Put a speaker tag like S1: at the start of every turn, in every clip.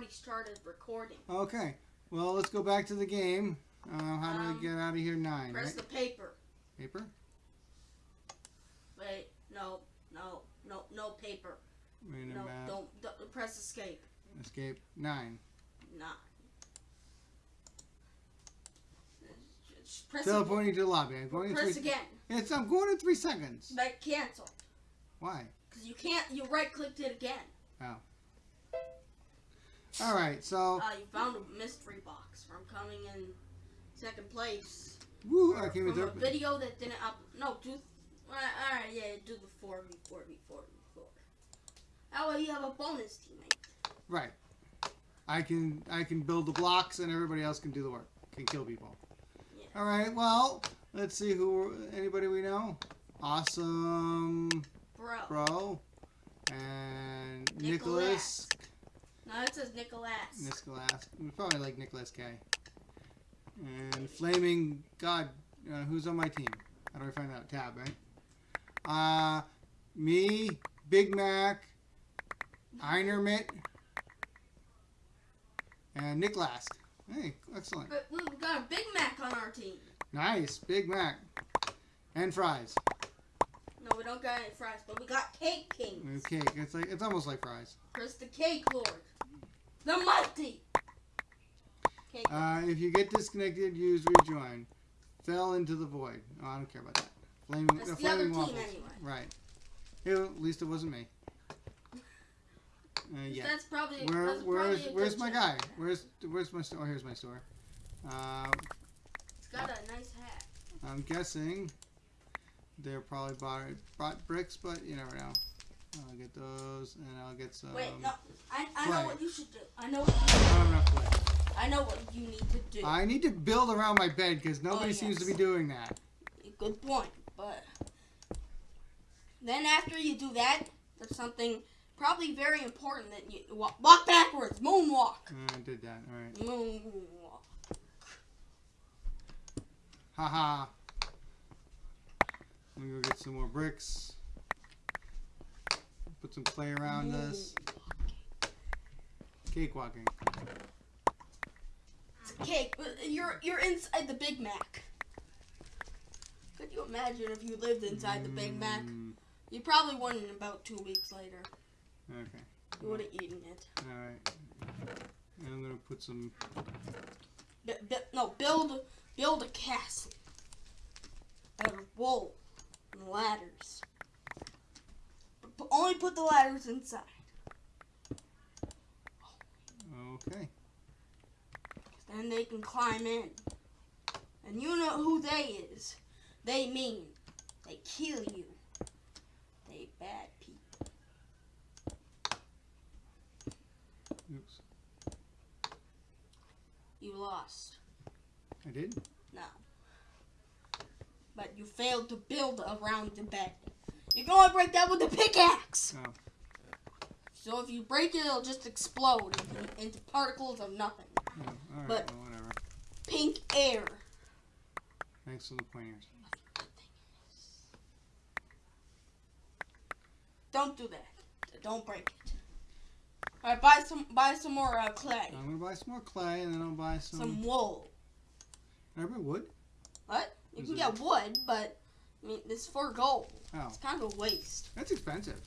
S1: already started recording.
S2: Okay. Well, let's go back to the game. Uh, how do
S1: Um,
S2: I get out of here? Nine,
S1: Press
S2: right?
S1: the paper.
S2: Paper?
S1: Wait, no, no, no, no paper.
S2: Wait
S1: No, don't, don't press escape.
S2: Escape. Nine.
S1: Just Press,
S2: Teleporting to the lobby. I'm going in
S1: press
S2: three.
S1: again.
S2: It's, I'm going in three seconds.
S1: But cancel.
S2: Why?
S1: Because you can't, you right clicked it again.
S2: All right. So,
S1: Uh, you found a mystery box from coming in second place.
S2: woo! I came
S1: from a video that didn't up. No, do. Alright, yeah, do the 4v4 v4 v4. That way you have a bonus teammate.
S2: Right. I can I can build the blocks and everybody else can do the work. Can kill people.
S1: Yeah.
S2: All right. Well, let's see who anybody we know. Awesome
S1: Bro.
S2: bro and
S1: Nicholas.
S2: Nicholas.
S1: No, it says Nicholas.
S2: Nicholas. We probably like Nicholas K. And Flaming God. Uh, who's on my team? How do I find out? Tab, right? Uh, me, Big Mac, Einermit, and Nick Last. Hey, excellent.
S1: But we got a Big Mac on our team.
S2: Nice, Big Mac. And fries.
S1: No, we don't got any fries, but we got Cake Kings.
S2: And cake. It's like it's almost like fries.
S1: Chris the Cake Lord. The Mighty. Cake
S2: Uh, if you get disconnected, use rejoin. Fell into the void. Oh, I don't care about that. Flaming,
S1: That's
S2: uh,
S1: the other
S2: flaming
S1: team
S2: waffles.
S1: anyway.
S2: Right. Ew, at least it wasn't me. Uh, yeah.
S1: That's probably.
S2: Where,
S1: that's
S2: where's
S1: probably
S2: where's my guy? Where's where's my store? Oh, here's my store. Uh,
S1: It's got a nice hat.
S2: I'm guessing they're probably bought bought bricks, but you never know. I'll get those, and I'll get some.
S1: Wait, no. I, I know what you should do. I know what
S2: I don't enough wood.
S1: you, I know what you need to do.
S2: I need to build around my bed because nobody seems to
S1: Oh,
S2: be doing that.
S1: Good point, but then after you do that, there's something probably very important that you walk, walk backwards, moonwalk,
S2: Uh, I did that. All right.
S1: moonwalk.
S2: Haha. Let me go get some more bricks. Put some clay around this. Cakewalking.
S1: It's a cake. but You're you're inside the Big Mac. Could you imagine if you lived inside the Big Mac?
S2: Mm,
S1: You probably wouldn't about two weeks later.
S2: Okay.
S1: You would have eaten it.
S2: Alright. And I'm gonna put some.
S1: B- no, build build a castle out of wool and ladders. But only put the ladders inside.
S2: Okay.
S1: Then they can climb in. And you know who they is. They mean they kill you. They bad people.
S2: Oops.
S1: You lost.
S2: I did?
S1: No. But you failed to build around the bed. You can only break that with a pickaxe.
S2: Oh.
S1: So if you break it, it'll just explode into, into particles of nothing.
S2: oh Alright,
S1: But-
S2: well, whatever.
S1: Pink air.
S2: Thanks for the pointers.
S1: Don't do that. Don't break it. All right, buy some buy some more uh, clay,
S2: I'm gonna buy some more clay and then I'll buy some.
S1: some wool.
S2: Can I buy wood?
S1: What? You
S2: Is
S1: can
S2: it-
S1: get wood, but I mean, it's for gold.
S2: Oh.
S1: It's kind of a waste.
S2: That's expensive.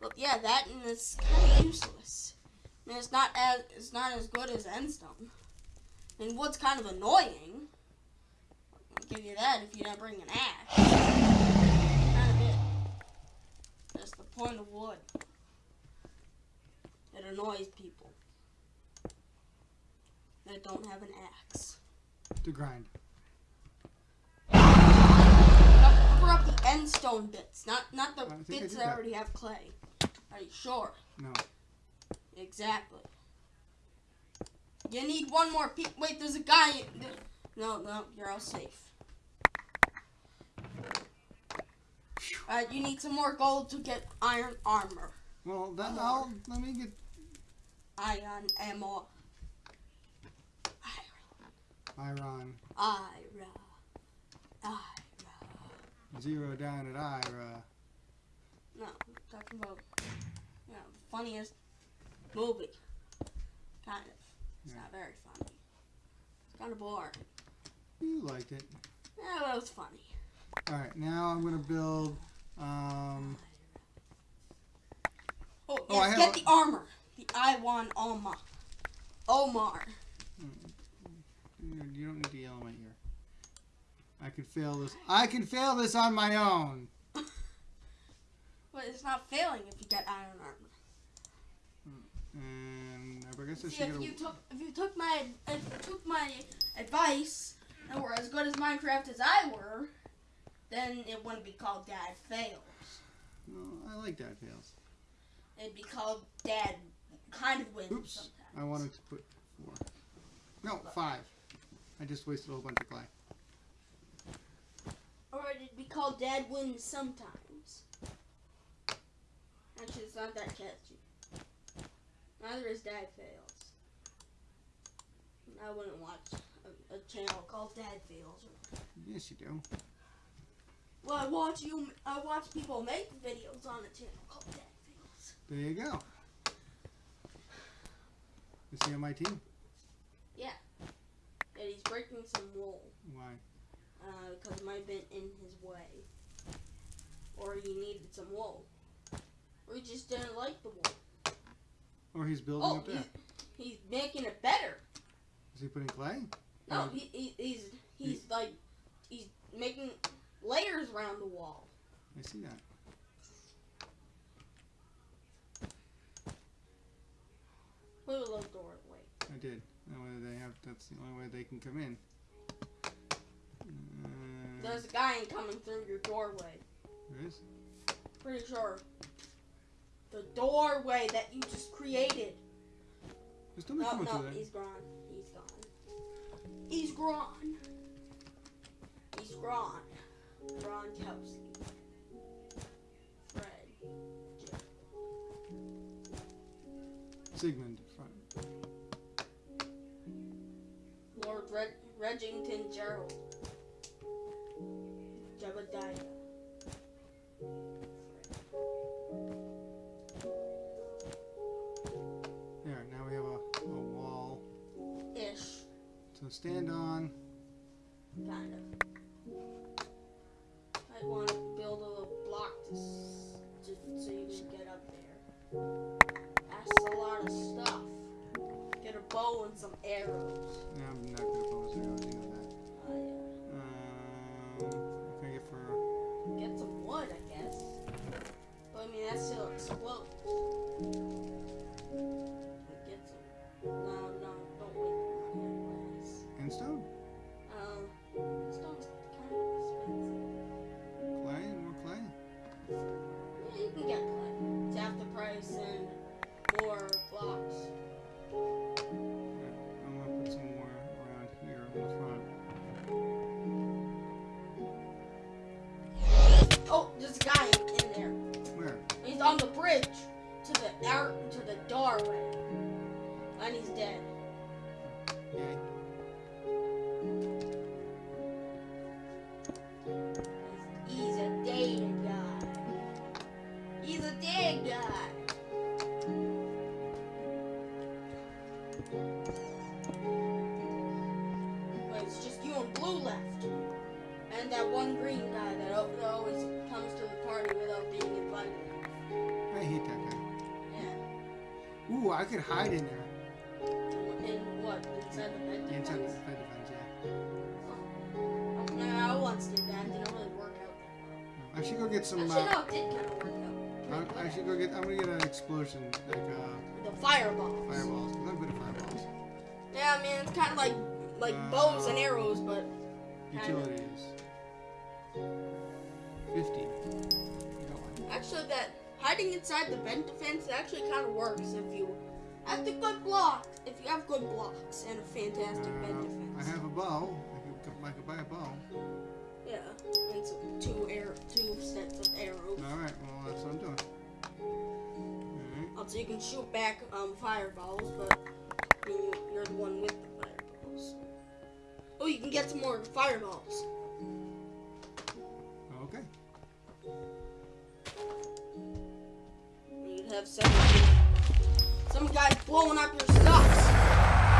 S1: But yeah, that and it's kind of useless. I mean, it's not as it's not as good as endstone. And wood's kind of annoying. I'll give you that if you don't bring an axe. Kind of it. That's the point of wood. It annoys people that don't have an axe.
S2: To grind.
S1: Cover up the endstone bits, not not the
S2: I think I
S1: bits that
S2: that.
S1: already have clay. Are you sure?
S2: No.
S1: Exactly. You need one more pe- Wait, there's a guy. No, no, you're all safe. Uh, you need some more gold to get iron armor.
S2: Well, then
S1: Come
S2: I'll let me get
S1: Iron ammo. Iron.
S2: Iron
S1: Iron. Ira.
S2: Zero down at Ira.
S1: Uh, no, I'm talking about, you know, funniest movie. Kind of. It's
S2: Yeah.
S1: not very funny. It's kind of boring.
S2: You liked it.
S1: Yeah, but it was funny.
S2: All right, now I'm gonna build. Um,
S1: Oh,
S2: Oh, I
S1: yes, get the armor. The Iwan Oma. Omar. Omar.
S2: Mm, mm, you don't need to yell in my ear. I can fail this. I can fail this on my own.
S1: But it's not failing if you get iron armor.
S2: Hmm, and I guess I
S1: See,
S2: should
S1: if you
S2: a.
S1: took if you took my if you took my advice and were as good as Minecraft as I were, then it wouldn't be called Dad Fails.
S2: No, I like Dad fails.
S1: It'd be called Dad kind of wins
S2: Oops.
S1: sometimes.
S2: I wanted to put four. No, five. I just wasted a whole bunch of clay.
S1: Or it'd be called Dad wins sometimes. Actually, it's not that catchy. Neither is Dad fails. I wouldn't watch a, a channel called Dad fails.
S2: Yes, you do.
S1: Well, I watch you. I watch people make videos on a channel called Dad fails.
S2: There you go. Is he on my team? Yeah.
S1: And he's breaking some wool
S2: Why?
S1: Uh, because it might have been in his way, or he needed some wool, or he just didn't like the wool.
S2: Or he's building
S1: Oh,
S2: up there.
S1: he's, he's making it better.
S2: Is he putting clay?
S1: No, he, he, he's he's like he's making layers around the wall.
S2: I see that.
S1: Put a little doorway.
S2: I did. That way they have. That's the only way they can come in.
S1: There's a guy coming through your doorway.
S2: there is?
S1: Pretty sure. The doorway that you just created.
S2: There's nobody
S1: No, oh,
S2: coming
S1: no, he's gone. He's gone. He's gone. He's gone. Gronkowski. Fred. Jim.
S2: Sigmund. Front.
S1: Lord Red- Regington Gerald. Jebediah.
S2: There. Now we have a, a wall
S1: Ish.
S2: to stand on.
S1: Kind of. I want to build a little block to just so you can get up there. That's a lot of stuff. Get a bow and some arrows.
S2: No, stone? I could hide in there.
S1: In what? Inside the bed
S2: Inside the bed defense, yeah.
S1: Oh, no, I once did that. Didn't really work out that
S2: I should go get some.
S1: Actually,
S2: Uh,
S1: no, it did kind of work out.
S2: I, I should go get. I'm gonna get an explosion, like uh,
S1: The fireballs.
S2: fireballs. I'm good at fireballs.
S1: Yeah, I mean, it's kind of like like bows and arrows, but Kinda.
S2: Utilities. Fifty.
S1: Hiding inside the vent defense actually kind of works if you have the good blocks. If you have good blocks and a fantastic vent defense.
S2: I have a bow. I could, I could buy a bow.
S1: Yeah, and some two air, two sets of arrows.
S2: All right. Well, that's what I'm doing. All right.
S1: Also, you can shoot back um, fireballs, but I mean, you- you're the one with the fireballs. Oh, you can get some more fireballs. And you'd have some some guys blowing up your stuff.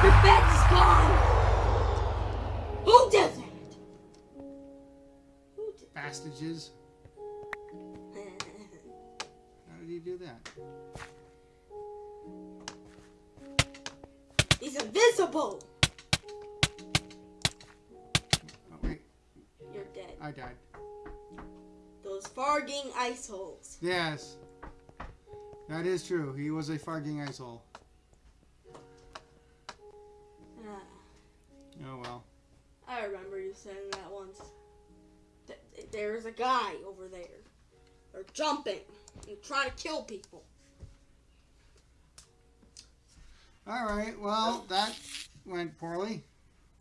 S1: Your bed is gone! Who did that? Who did
S2: Bastages. How did he do that?
S1: He's invisible!
S2: Oh, wait.
S1: You're dead.
S2: I died.
S1: Those farging ice holes.
S2: Yes. That is true. He was a farging asshole. hole. Oh well.
S1: I remember you saying that once. Th- There's a guy over there. They're jumping and trying to kill people.
S2: All right. Well, that went poorly.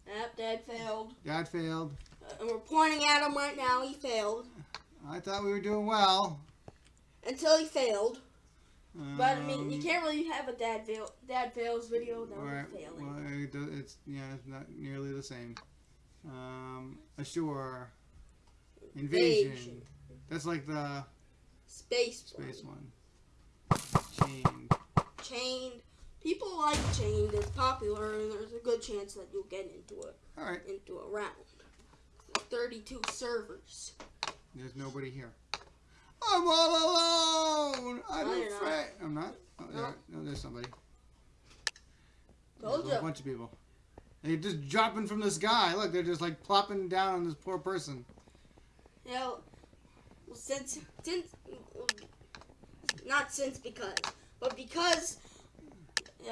S1: Yep, Dad failed.
S2: Dad failed.
S1: Uh, and we're pointing at him right now. He failed.
S2: I thought we were doing well.
S1: Until he failed. But I mean, you
S2: Um,
S1: can't really have a dad fail, dad fails video without
S2: Right.
S1: failing.
S2: Well, it do- it's yeah, it's not nearly the same. Um, assure. Invasion.
S1: Invasion.
S2: That's like the
S1: Space,
S2: space
S1: one.
S2: one. Chained.
S1: Chained. People like Chained. It's popular, and there's a good chance that you'll get into it
S2: All right.
S1: into a round. 32 servers.
S2: There's nobody here. I'm all alone. I'm
S1: No,
S2: afraid. I'm not. Oh,
S1: No.
S2: there, no, there's somebody.
S1: Told
S2: There's a bunch of people. They're just dropping from the sky. Look, they're just like plopping down on this poor person.
S1: You know, well, since since not since because, but because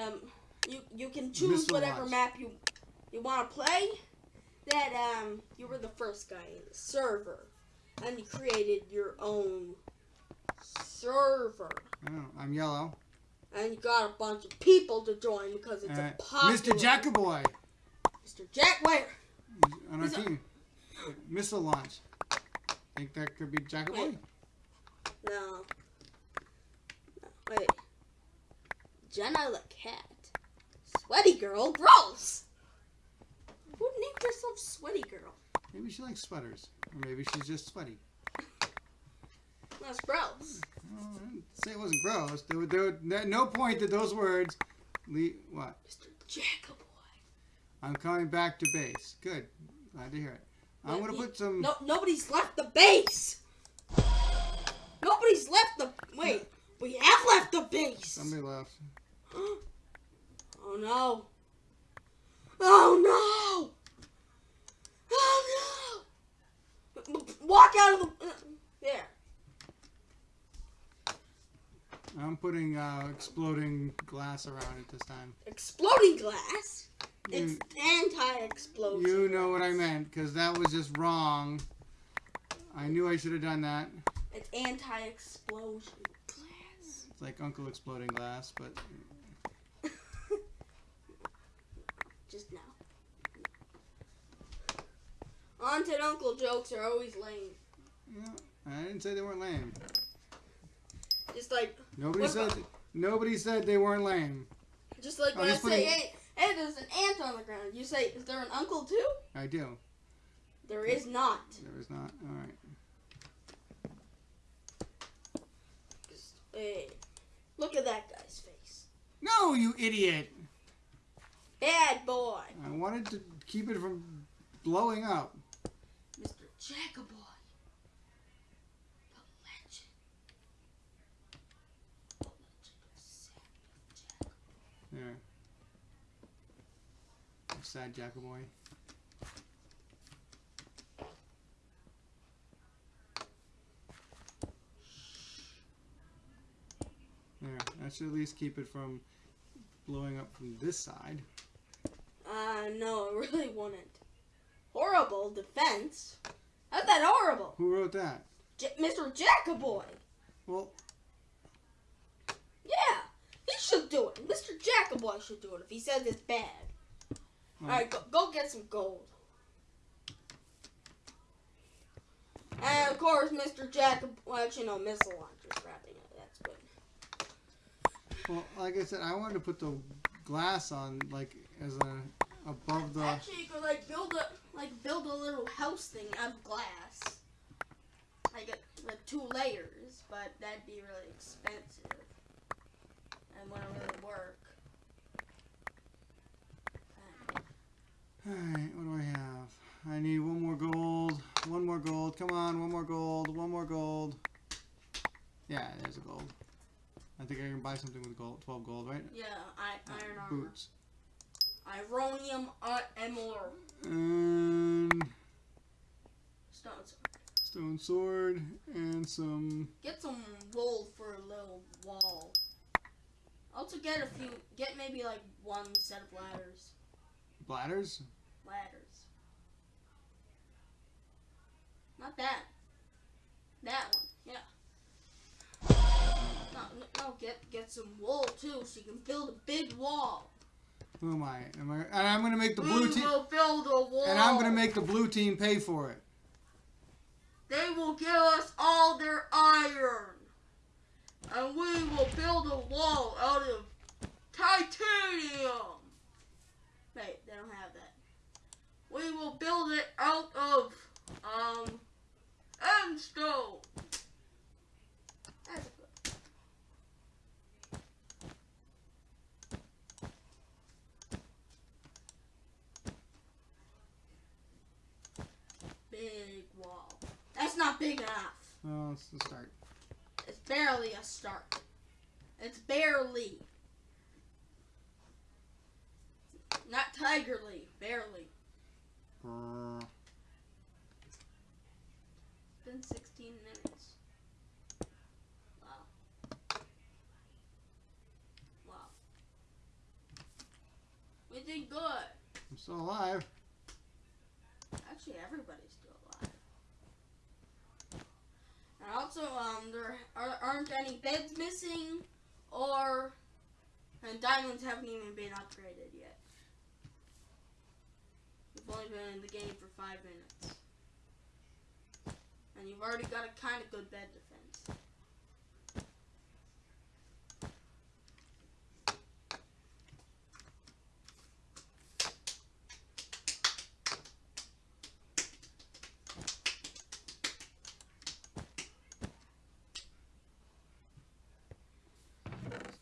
S1: um you you can choose
S2: Missile
S1: whatever
S2: launch.
S1: map you you want to play. That um you were the first guy in the server, and you created your own server,
S2: Oh, I'm yellow.
S1: and you got a bunch of people to join because it's
S2: Uh,
S1: a popular.
S2: Mr. Jackaboy
S1: Mr. Jack, where?
S2: on our
S1: He's a-
S2: team. Missile launch. Think that could be Jackaboy?
S1: No. no. Wait. Jenna the cat. Sweaty girl? Gross! Who named herself Sweaty Girl?
S2: Maybe she likes sweaters. Or maybe she's just sweaty.
S1: That's gross.
S2: Oh, say it wasn't gross. There, there, were- no point did those words lead. What?
S1: Mr. Jackaboy.
S2: I'm coming back to base. Good. Glad to hear it. I'm gonna put some.
S1: No, nobody's left the base! Nobody's left the. Wait, we have left the base!
S2: Somebody left.
S1: oh no. Oh no! Oh no! Walk out of the. uh, There.
S2: I'm putting uh, exploding glass around it this time.
S1: Exploding glass? It's anti-explosion.
S2: you know what I meant, because that was just wrong. I knew I should have done that.
S1: It's anti-explosion glass.
S2: It's like Uncle Exploding Glass, but
S1: Just now. Auntie and uncle jokes are always lame.
S2: know, I didn't say they weren't lame.
S1: Just like,
S2: Nobody said
S1: about-
S2: nobody said they weren't lame.
S1: just like when I say, hey, hey, there's an ant on the ground. You say, is there an uncle too?
S2: I do.
S1: There is not.
S2: There is not. All right.
S1: Hey, look at that guy's face.
S2: No, you idiot!
S1: Bad boy.
S2: I wanted to keep it from blowing up.
S1: Jackaboy. The legend. The legend of Samuel Jack.
S2: There. Sad Jackaboy. There. That should at least keep it from blowing up from this side.
S1: Uh, no, it really wouldn't. Horrible defense. How's that horrible?
S2: Who wrote that?
S1: J- Mr. Jackaboy.
S2: Well,
S1: Yeah, he should do it. Mr. Jackaboy should do it if he says it's bad.
S2: well,
S1: Alright, go, go get some gold. And of course, Mr. Jack, well, actually, no, missile launcher's wrapping it. That's good.
S2: well, like I said, I wanted to put the glass on, like, as a above the.
S1: Actually, you could like build a like build a little house thing out of glass, like a, like two layers, but that'd be really expensive and wouldn't really work.
S2: Alright, what do I have? I need one more gold. One more gold. Come on, one more gold. One more gold. Yeah, there's a gold. I think I can buy something with gold. 12 gold, right?
S1: Yeah, I, iron armor.
S2: Boots.
S1: Ironium emerald.
S2: And
S1: Stone sword.
S2: stone sword and some
S1: Get some wool for a little wall. Also get a few, get maybe like one set of ladders.
S2: bladders.
S1: Ladders. Not that. That one, yeah. No, no, no, get get some wool too, so you can build a big wall.
S2: Who am I? Am I? And I'm gonna make the blue
S1: we
S2: team.
S1: a wall.
S2: And I'm gonna make the blue team pay for it.
S1: They will give us all their iron. And we will build a wall out of titanium. Wait, they don't have that. We will build it out of um endstone. That's good. Big wall. That's not big enough.
S2: Well, let's let's start.
S1: It's barely a start. It's barely. Not tigerly, barely.
S2: Brrr.
S1: It's been 16 minutes. Wow. Wow. We did good.
S2: I'm still alive.
S1: Actually, everybody's still alive. And also, um, there are, aren't any beds missing, or and diamonds haven't even been upgraded yet. You've only been in the game for five minutes, and you've already got a kind of good bed defense.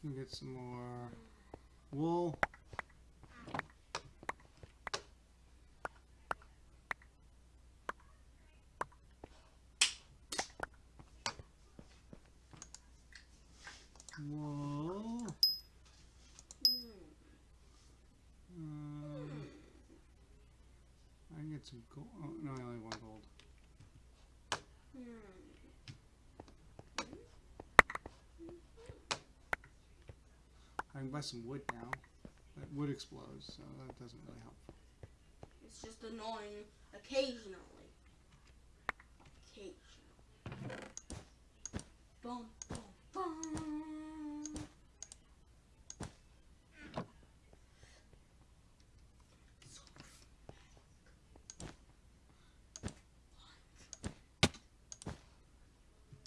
S2: Let's get some more. Wool. Um, I can get some gold. Oh, no, I only have one gold.
S1: Hmm.
S2: I can buy some wood now. But wood explodes, so that doesn't really help.
S1: It's just annoying occasionally. Occasionally. Boom.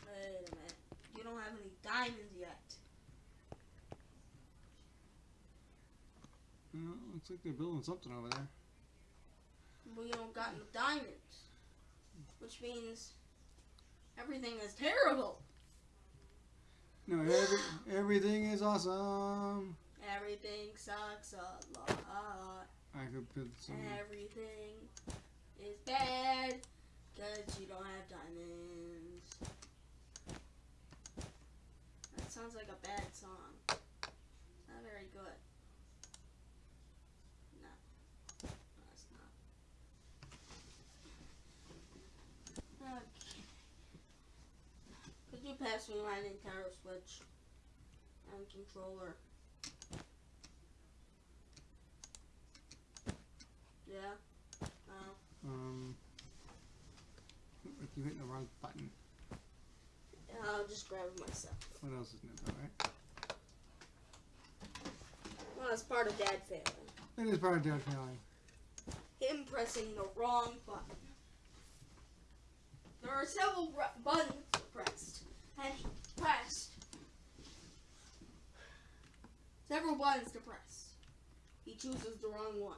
S1: Wait a minute. You don't have any diamonds yet.
S2: Well, looks like they're building something over there.
S1: We don't got no diamonds. Which means everything is terrible.
S2: No, every, everything is awesome.
S1: Everything sucks a lot.
S2: I could put some.
S1: Everything is bad because you don't have diamonds. That sounds like a bad song. Not very good. No. No, it's not. Okay. Could you pass me Nintendo Switch and controller? Yeah. Oh.
S2: Um, I keep hitting the wrong button.
S1: I'll just grab it myself.
S2: What else is Nintendo, right?
S1: Well, it's part of Dad failing.
S2: It is part of Dad failing.
S1: Him pressing the wrong button. There are several buttons and he pressed several buttons to press. He chooses the wrong one.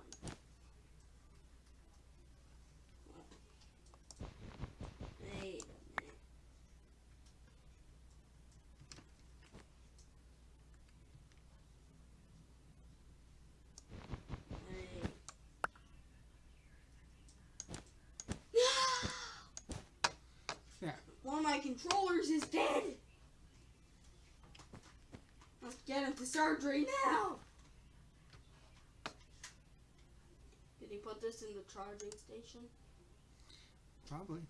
S1: Wait a minute. Wait. my controllers is dead. Let's get him to surgery now. Did he put this in the charging station?
S2: Probably.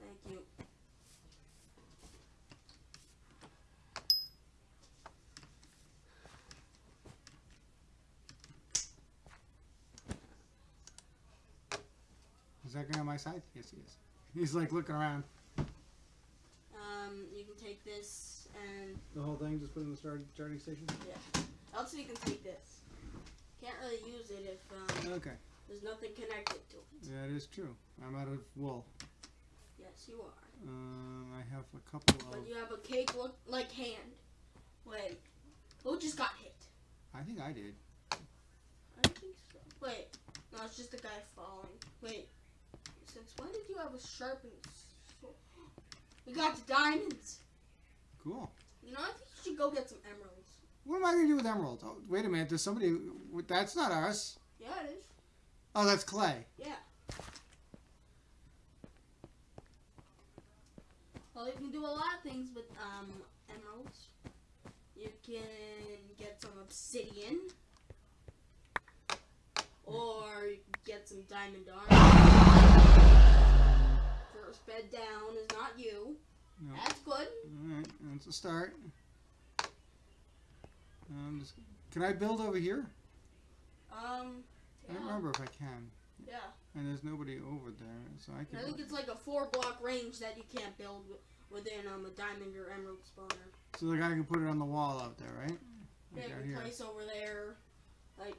S1: Thank you.
S2: Is that guy on my side? Yes, he is. He's like looking around.
S1: Um, you can take this and
S2: The whole thing, just put it in the start, charging station? Yeah.
S1: Also you can take this. Can't really use it if um,
S2: Okay.
S1: there's nothing connected to it.
S2: That is true. I'm out of wool.
S1: Yes, you are.
S2: Um, I have a couple of.
S1: But you have a cake look like hand. Wait, who just got hit?
S2: I think I did.
S1: I don't think so. Wait, no, it's just a guy falling. Wait, since when did you have a sharpened We got the diamonds.
S2: Cool.
S1: You know, I think you should go get some emeralds.
S2: What am I going to do with emeralds? Oh, wait a minute. There's somebody. That's not us.
S1: Yeah, it is.
S2: Oh, that's clay.
S1: Yeah. Well, you can do a lot of things with um emeralds. You can get some obsidian, or you can get some diamond armor. First bed down is not you.
S2: No.
S1: That's good.
S2: All right, that's a start. Um, just, can I build over here?
S1: Um.
S2: I don't remember if I can.
S1: Yeah.
S2: And there's nobody over there, so I can.
S1: I think it's like a four block range that you can't build within um a diamond or emerald spawner.
S2: So the guy can put it on the wall out there, right?
S1: Yeah,
S2: Like
S1: you can place over there. Like,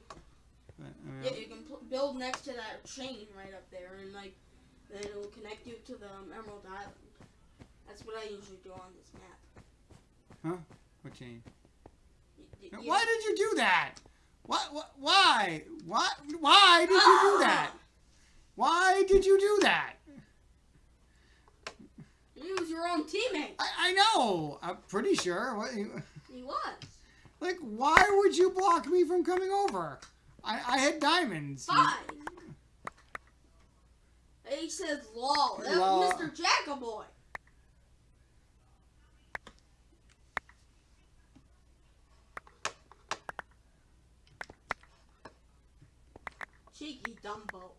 S2: But, I mean,
S1: yeah, you can build next to that chain right up there, and like, then it'll connect you to the um, Emerald Island. That's what I usually do on this map. Huh?
S2: What chain?
S1: Y- y-
S2: Now, Why did you do that? What? what why? What? Why did you do that? Why did you do that?
S1: He was your own teammate.
S2: I, I know. I'm pretty sure. What, you-
S1: He was.
S2: like, why would you block me from coming over? I, I had diamonds.
S1: Fine. He says lol. That was Mr. Jackaboy. Cheeky Dumbo.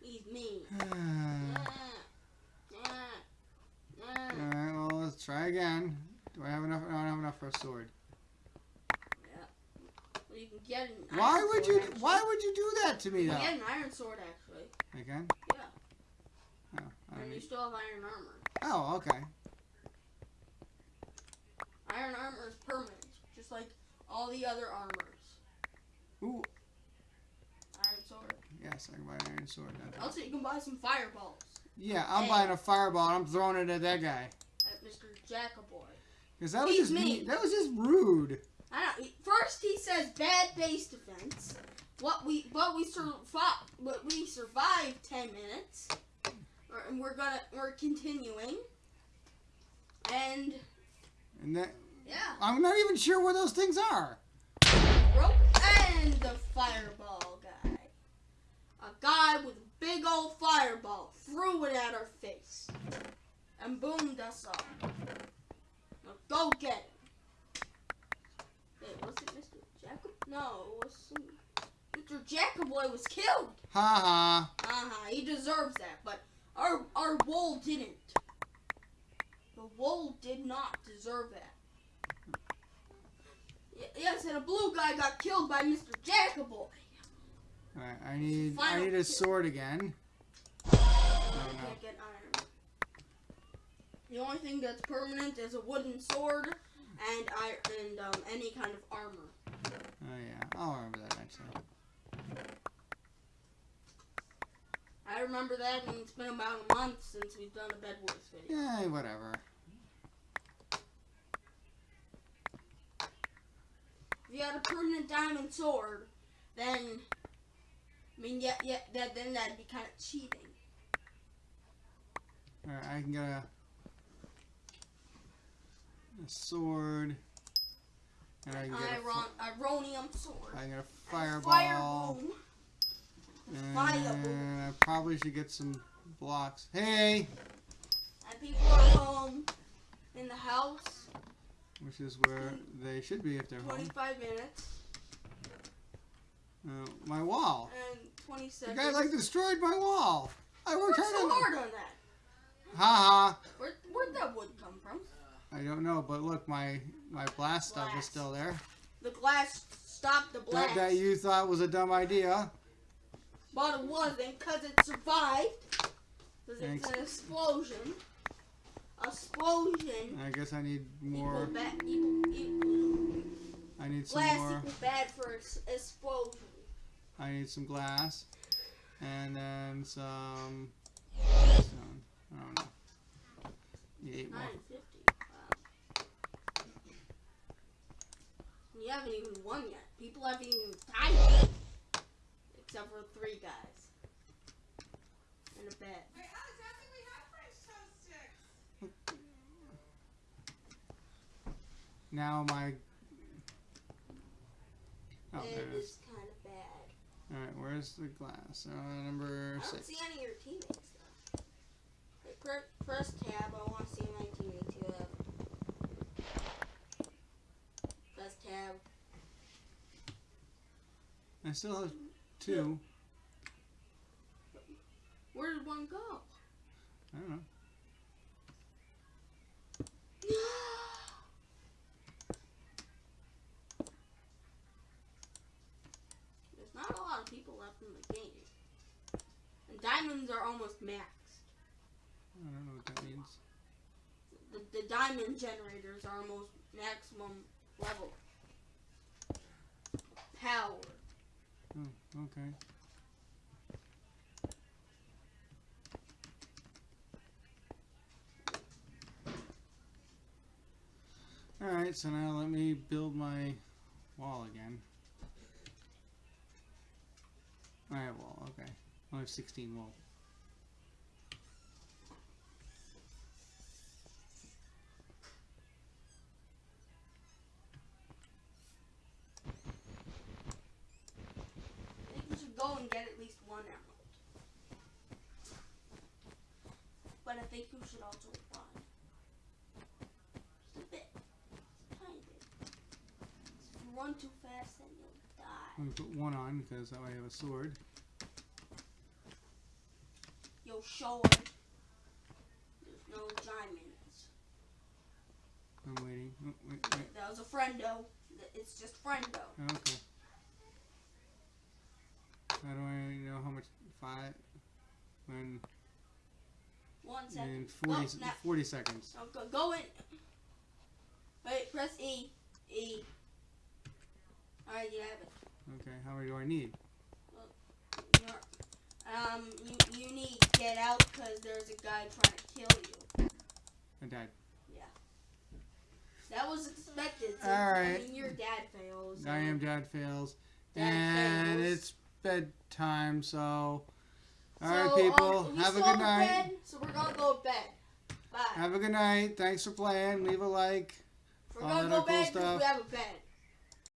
S1: He's mean.
S2: All
S1: Yeah. Yeah. Yeah.
S2: right. Well, let's try again. Do I have enough? I don't have enough for a sword.
S1: You can get an
S2: Why
S1: iron
S2: would
S1: sword,
S2: you?
S1: actually.
S2: Why would you do that to me though?
S1: can get an iron sword actually,
S2: Again?
S1: Yeah.
S2: Oh, I
S1: and you still have iron armor.
S2: oh, okay.
S1: Iron armor is permanent, just like all the other armors.
S2: Ooh,
S1: Iron sword.
S2: yes, I can buy an iron sword. now.
S1: Also, you can buy some fireballs
S2: Yeah, I'm
S1: Hey.
S2: buying a fireball. I'm throwing it at that guy.
S1: at Mr. Jackaboy.
S2: Cause that was just me. That was just rude.
S1: I he- First, he says bad base defense. What we, but we survived. But we survived ten minutes, and we're gonna, we're continuing. And
S2: And that
S1: yeah,
S2: I'm not even sure where those things are.
S1: rope and the fireball guy. A guy with a big old fireball threw it at our face and boomed us all. Now go get him. Was it Mr. Jacob? No, it was. Mr. Jacoboy was killed.
S2: Ha ha.
S1: Uh-huh, he deserves that, but our our wool didn't. The wool did not deserve that. Y- Yes, and a blue guy got killed by Mr. Jacoboy.
S2: Alright, I need I need a sword again.
S1: I
S2: no.
S1: can't get iron. The only thing that's permanent is a wooden sword and I and um, any kind of armor.
S2: Oh yeah, I'll remember that next time.
S1: I remember that, and it's been about a month since we've done a Bed Wars video.
S2: Yeah, whatever.
S1: If you had a permanent diamond sword, then I mean, yeah, yeah, that then that'd be kind of cheating.
S2: Alright, I can get a a sword. And I
S1: An iron, ironium sword.
S2: I get a fireball. And I probably should get some blocks. Hey!
S1: that people are home in the house.
S2: Which is where they should be if they're home.
S1: 25 minutes
S2: Uh, my wall.
S1: and 20
S2: The
S1: seconds.
S2: guy like destroyed my wall. I worked
S1: What's
S2: hard
S1: so
S2: on
S1: hard on that?
S2: that. Ha ha.
S1: Where, where'd that wood come from?
S2: I don't know, but look, my my blast stuff is still there.
S1: The glass stopped the
S2: That,
S1: blast.
S2: that you thought was a dumb idea.
S1: But it wasn't because it survived. Because it's an explosion. Explosion.
S2: I guess I need
S1: Equal
S2: more.
S1: bad. Equal, equal.
S2: I need some
S1: Glass
S2: more.
S1: equal bad for ex- explosion.
S2: I need some glass, and then some. I don't know. Need eight more.
S1: You haven't even won yet. People haven't even died yet. Except for three guys. And a bed.
S3: Wait, Alex, I don't think we have French toast sticks.
S2: Now my. Oh, there
S1: it
S2: it is.
S1: is kind of bad.
S2: All right, where's the glass? Uh, number
S1: I don't
S2: six.
S1: see any of your teammates though. Hey, press tab. I want to see my teammates you have. Press tab.
S2: I still have two.
S1: Where did one go?
S2: I don't know.
S1: There's not a lot of people left in the game. And diamonds are almost maxed.
S2: I don't know what that means.
S1: The, the diamond generators are almost maximum level. Power.
S2: Okay. Alright, so now let me build my wall again. I have wall, okay. I have 16 wall.
S1: Go and get at least one emerald. But I think you should also run. Just a bit. Just a tiny bit. If you run too fast, then you'll die.
S2: Let me put one on because that way I have a sword.
S1: Yo, sword. There's no diamonds.
S2: I'm waiting. Oh, wait, wait.
S1: That was a friendo. It's just friendo.
S2: Oh, okay. How do I know how much? Five? When?
S1: One second.
S2: In 40,
S1: Go, now-
S2: 40 seconds.
S1: No, go, go in. Wait, press E. E. Alright, you have it.
S2: Okay, how many do I need?
S1: Um, you, you need to get out because there's a guy trying to kill you.
S2: I died. Yeah.
S1: That was expected. Since,
S2: Alright.
S1: I mean, your dad fails.
S2: I am dad fails.
S1: Dad
S2: and
S1: fails.
S2: it's bedtime, so.
S1: So,
S2: Alright, people.
S1: um,
S2: have a good night.
S1: Bed, so we're gonna go to bed. Bye.
S2: Have a good night. Thanks for playing. Leave a like.
S1: we're gonna
S2: that
S1: go
S2: cool
S1: bed 'cause
S2: stuff.
S1: we have a bed.